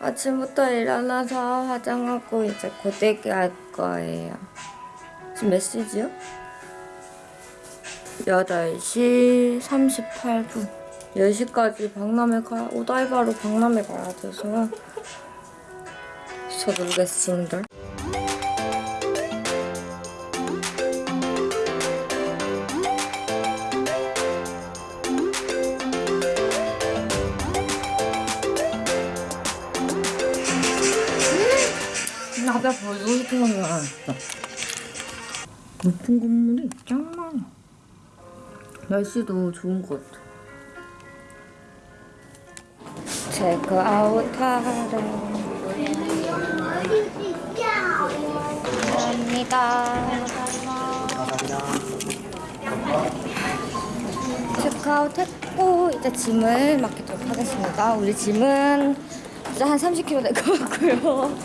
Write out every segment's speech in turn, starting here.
아침부터 일어나서 화장하고 이제 고데기 할 거예요. 지금 몇 시지요? 8시 38분. 10시까지 박람회 가, 오다이바로 박람회 가야 돼서 서두르겠습니다. 나가 벌써 생각이 나왔어. 높은 건물이 짱 많아. 날씨도 좋은 것 같아. 체크아웃 하러 갑니다. 체크아웃 했고 이제 짐을 맡기도록 하겠습니다. 우리 짐은 이제 한 30kg 될 것 같고요.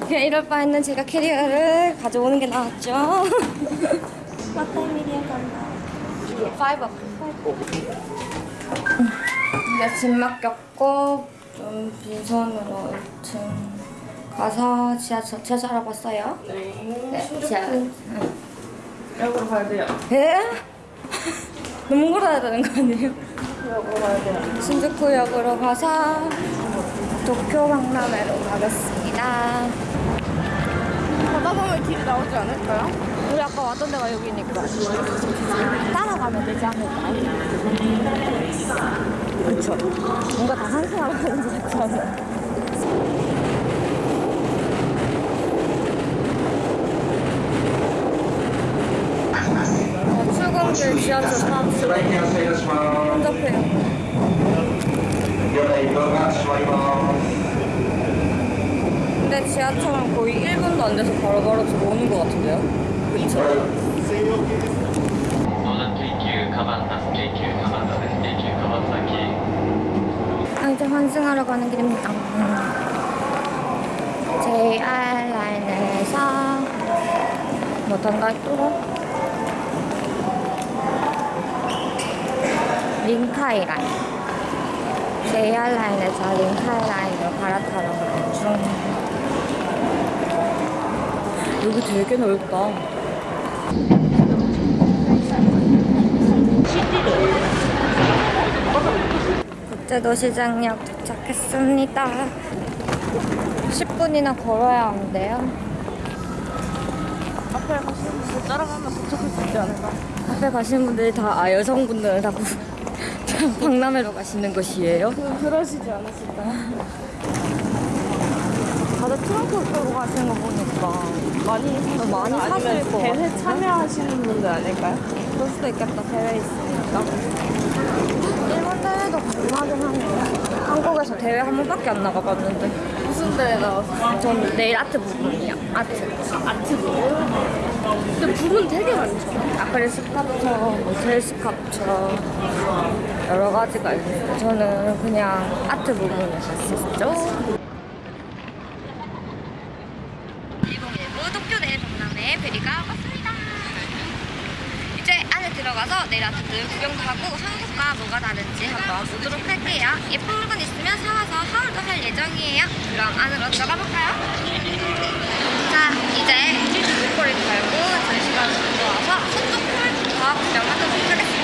그냥 이럴 바에는 제가 캐리어를 가져오는 게 낫죠. 맞다미리아 간다. 파이 짐 맡겼고 좀 빈손으로 1층 가서 지하철 지하철 알아봤어요? 네. 지하. 응. 역으로 가야 돼요. 에? 너무 걸어야 되는 거 아니에요? 역으로 가야 돼요. 신주쿠역으로 가서 도쿄 박람회로 가겠습니다. 가다 보면 길이 나오지 않을까요? 우리 아까 왔던 데가 여기니까 따라가면 되지 않을까? 그렇죠 뭔가 다 한숨하고 있는 것 같아서 출근길 지하철 타고 혼잡해요 근데 지하철은 거의 1분도 안 돼서 바로바로 바로 들어오는 것 같은데요? 아, 이제 환승하러 가는 길입니다. JR 라인에서 뭐던가 또 링카이 라인 JR 라인에서 링카이 라인으로 갈아타러 가는 중 여기 되게 넓다. 국제도시장역 도착했습니다. 10분이나 걸어야 하는데요. 앞에 가시는 분 따라가면 도착할 수 있지 않을까? 앞에 가시는 분들이 다, 아, 여성분들은 다 구- 박람회로 가시는 것이에요? 그, 그러시지 않으실까요? 다들 트렁크 끌고 가시는 거 보니까 많이 많이 거 사실 대회. 참여하시는 분들 아닐까요? 그럴 수도 있겠다, 대회 있으니까. 일본 대회도 궁금하긴 하네요. 한국에서 대회 한 번밖에 안 나가봤는데. 무슨 대회 나왔어요? 전 네일 아트 부분이요. 아트. 아트 부분? 근데 부분 되게 많죠? 아크릴 스카프처, 뭐젤 스카프처 여러 가지가 있는데 저는 그냥 아트 부분을 갔었죠. 2019 도쿄 내일 박람회 페리가 왔습니다. 들어가서 내일 아트들 구경도 하고 한국과 뭐가 다른지 한번 보도록 할게요. 예쁜 물건 있으면 사와서 하울도 할 예정이에요. 그럼 안으로 들어가 볼까요? 자, 이제 목걸이 달고 전시관 들어와서 손톱풀부터 구경하도록 하겠습니다.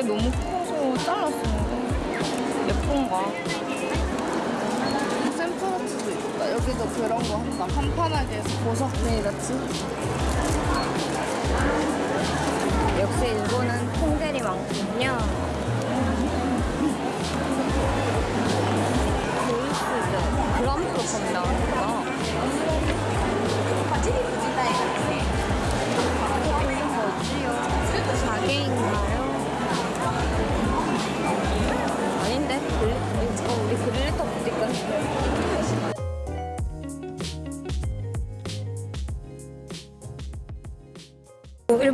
이게 너무 커서 잘랐어. 예쁜가? 샘플아트도 있다. 여기도 그런 거 한다. 판판하게 해서 보석 네일 같이. 역시 일본은 통들이 많군요. 베이스죠. 그람프로 판다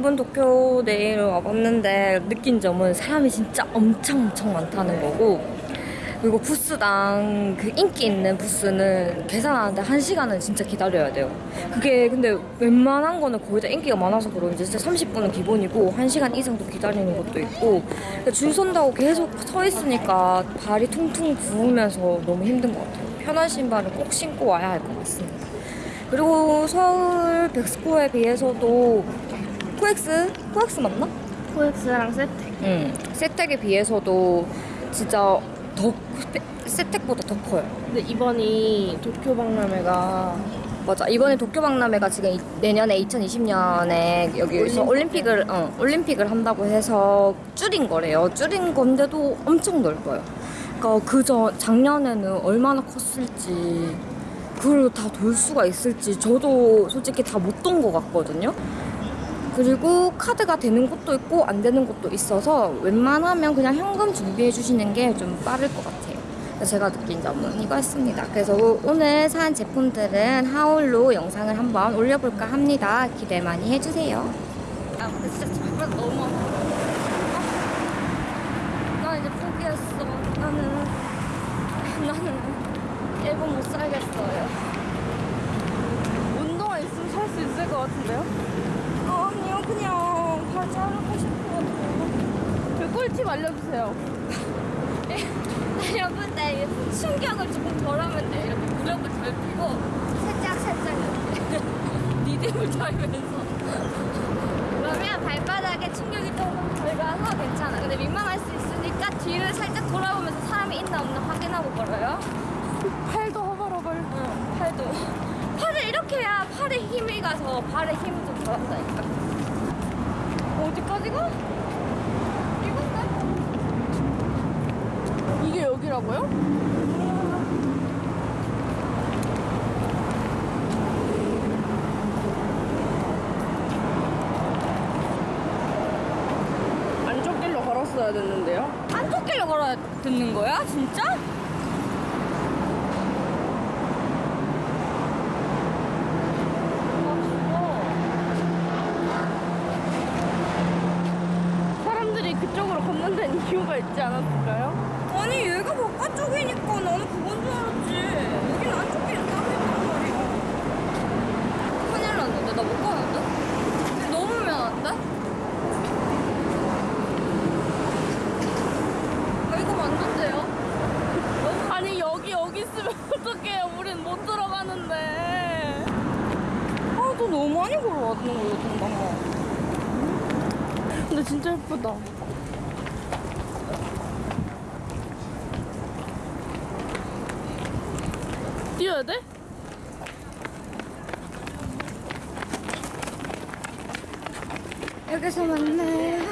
일본 도쿄 내일 와봤는데 느낀 점은 사람이 진짜 엄청 엄청 많다는 거고 그리고 부스당 그 인기 있는 부스는 계산하는데 한 시간은 진짜 기다려야 돼요. 그게 근데 웬만한 거는 거의 다 인기가 많아서 그런지 진짜 30분은 기본이고 한 시간 이상도 기다리는 것도 있고 줄 선다고 계속 서 있으니까 발이 퉁퉁 부으면서 너무 힘든 것 같아요. 편한 신발을 꼭 신고 와야 할 것 같습니다. 그리고 서울 벡스코에 비해서도 코엑스? 코엑스 맞나? 코엑스랑 세텍. 응. 세텍에 비해서도 진짜 더 세텍보다 더 커요. 근데 이번이 도쿄 박람회가 맞아. 이번에 도쿄 박람회가 지금 이- 내년에 2020년에 여기서 올림픽을 어, 올림픽을 한다고 해서 줄인 거래요. 줄인 건데도 엄청 넓어요. 그러니까 그저 작년에는 얼마나 컸을지 그걸 다 돌 수가 있을지 저도 솔직히 다 못 돈 것 같거든요. 그리고 카드가 되는 곳도 있고 안 되는 곳도 있어서 웬만하면 그냥 현금 준비해 주시는 게 좀 빠를 것 같아요. 제가 느낀 점은 이거였습니다. 그래서 오늘 산 제품들은 하울로 영상을 한번 올려볼까 합니다. 기대 많이 해주세요. 아 근데 진짜 정말 너무 아파. 나 이제 포기했어. 나는 나는 일본 못 살겠어요. 운동화 있으면 살 수 있을 것 같은데요? 그냥 발 자르고 싶어요. 그 꿀팁 알려주세요. 여러분들 충격을 조금 덜하면 돼. 이렇게 무릎을 덜 펴고 살짝 살짝 이렇게 리듬을 달면서 그러면 발바닥에 충격이 조금 덜 가서 괜찮아. 근데 민망할 수 있으니까 뒤를 살짝 돌아보면서 사람이 있나 없나 확인하고 걸어요. 팔도 허벌허벌. 응, 팔도. 팔을 이렇게 해야 팔에 힘이 가서 발에 힘이 좀 덜한다니까. 어디까지 가? 이건데? 이게 여기라고요? 안쪽 길로 걸었어야 됐는데요? 안쪽 길로 걸어야 듣는 거야? 진짜? 사람들이 그쪽으로 걷는 데는 이유가 있지 않았을까요? 아니 얘가 바깥쪽이니까 나는 그건 줄 알았지 여기는 안쪽 길은 따로 있단 말이야 큰일 났는데 나 못 가는데? 넘으면 안 돼? 아 이거 맞는데요? 아니 여기 여기 있으면 어떡해요 우린 못 들어가는데 아너 너무 많이 걸어왔는 거야 동방아 근데 진짜 예쁘다 뛰어야 돼? 여기서 만나요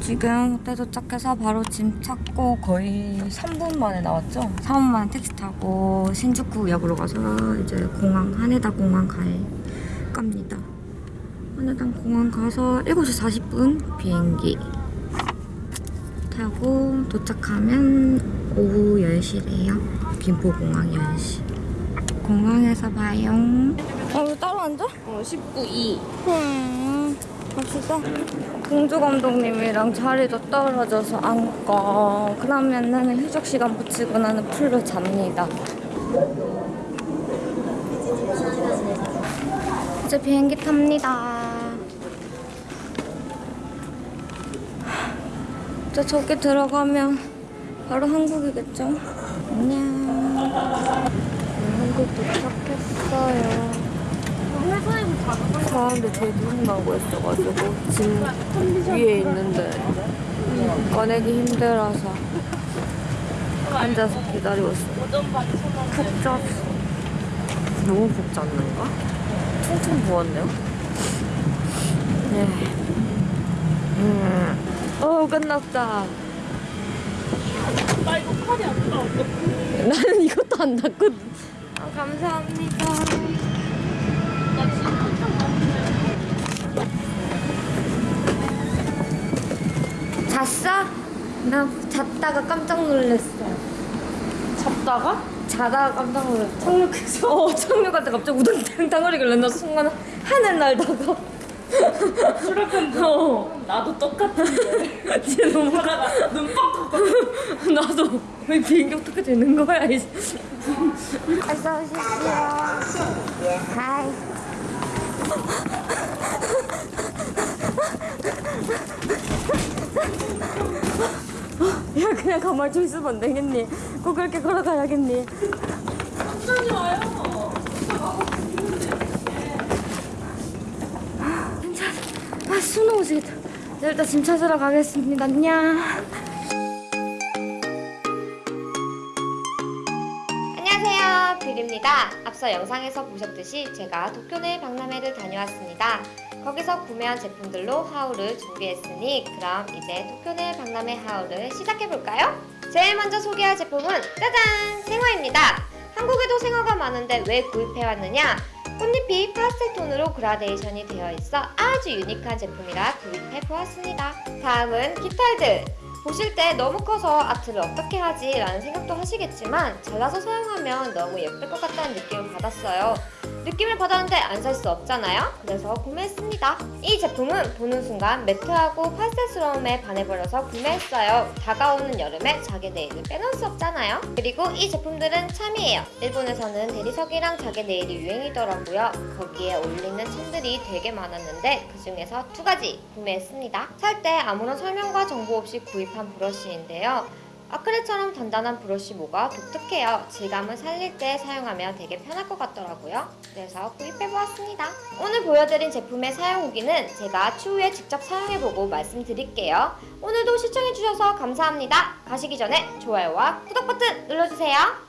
지금 호텔 도착해서 바로 짐 찾고 거의 3분 만에 나왔죠? 3분 만에 택시 타고 신주쿠역으로 가서 이제 공항 하네다 공항 갈 겁니다. 하네다 공항 가서 7시 40분 비행기 타고 도착하면 오후 10시래요 김포공항 10시 공항에서 봐요 어, 따로 앉아? 어 19이 음, 갑시다. 공주 감독님이랑 자리도 떨어져서 앉고 그러면은 휴적 시간 붙이고 나는 풀로 잡니다. 이제 비행기 탑니다. 이제 저기 들어가면 바로 한국이겠죠? 안녕. 한국 도착했어요. 자주 사람들 대부분 나고 있어가지고 짐 위에 있는데 꺼내기 힘들어서 앉아서 기다리고 있어요. 푹. 너무 푹 잤는가? 퉁퉁 부었네요. 네. 음. 어 끝났다. 나 이거 팔이 안 나와. 나는 이것도 안 닿거든. 아, 감사합니다. 나 한참. 잤어? 나 잤다가 깜짝 놀랐어. 잡다가? 자다가 깜짝 놀랐어. 착륙해서? 어, 착륙할 때 갑자기 우당탕탕 거리길래 나 순간 하늘 날다가. 수락한 어. 나도 똑같은데. 진짜 너무. 하다가 눈빵 나도 왜 비행기 어떻게 되는 거야, 이제. 어서 오십시오. 하이. 야, 그냥 가만히 좀 있으면 안 되겠니? 꼭 그렇게 걸어가야겠니? 천천히 와요. 괜찮아. 아, 수능 오시겠다. 네, 일단 짐 찾으러 가겠습니다. 안녕. 안녕하세요. 뷰리입니다. 앞서 영상에서 보셨듯이 제가 도쿄 내 박람회를 다녀왔습니다. 거기서 구매한 제품들로 하울을 준비했으니 그럼 이제 도쿄 내 박람회 하울을 시작해볼까요? 제일 먼저 소개할 제품은 짜잔! 생화입니다. 한국에도 생화가 많은데 왜 구입해왔느냐? 꽃잎이 파스텔 톤으로 그라데이션이 되어 있어 아주 유니크한 제품이라 구입해 보았습니다. 다음은 깃털들. 보실 때 너무 커서 아트를 어떻게 하지? 라는 생각도 하시겠지만 잘라서 사용하면 너무 예쁠 것 같다는 느낌을 받았어요. 느낌을 받았는데 안 살 수 없잖아요? 그래서 구매했습니다. 이 제품은 보는 순간 매트하고 파스텔스러움에 반해버려서 구매했어요. 다가오는 여름에 자개 네일을 빼놓을 수 없잖아요? 그리고 이 제품들은 참이에요. 일본에서는 대리석이랑 자개 네일이 유행이더라고요. 거기에 어울리는 챔들이 되게 많았는데 그 중에서 두 가지 구매했습니다. 살 때 아무런 설명과 정보 없이 구입한 브러쉬인데요. 아크릴처럼 단단한 브러쉬 모가 독특해요. 질감을 살릴 때 사용하면 되게 편할 것 같더라고요. 그래서 구입해보았습니다. 오늘 보여드린 제품의 사용 후기는 제가 추후에 직접 사용해보고 말씀드릴게요. 오늘도 시청해주셔서 감사합니다. 가시기 전에 좋아요와 구독 버튼 눌러주세요.